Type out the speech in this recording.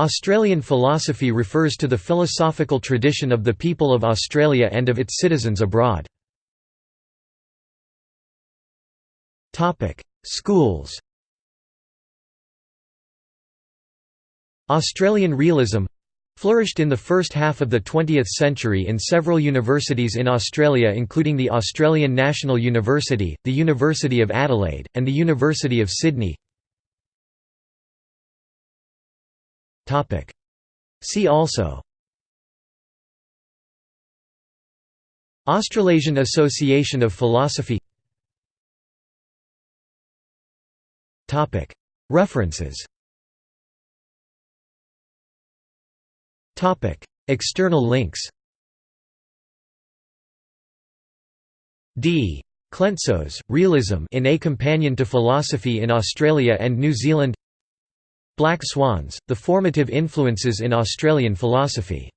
Australian philosophy refers to the philosophical tradition of the people of Australia and of its citizens abroad. Schools Australian realism flourished in the first half of the 20th century in several universities in Australia including the Australian National University, the University of Adelaide, and the University of Sydney See also. Australasian Association of Philosophy. References. External links. D. Klentsos, Realism in A Companion to Philosophy in Australia and New Zealand Black Swans, The Formative Influences in Australian Philosophy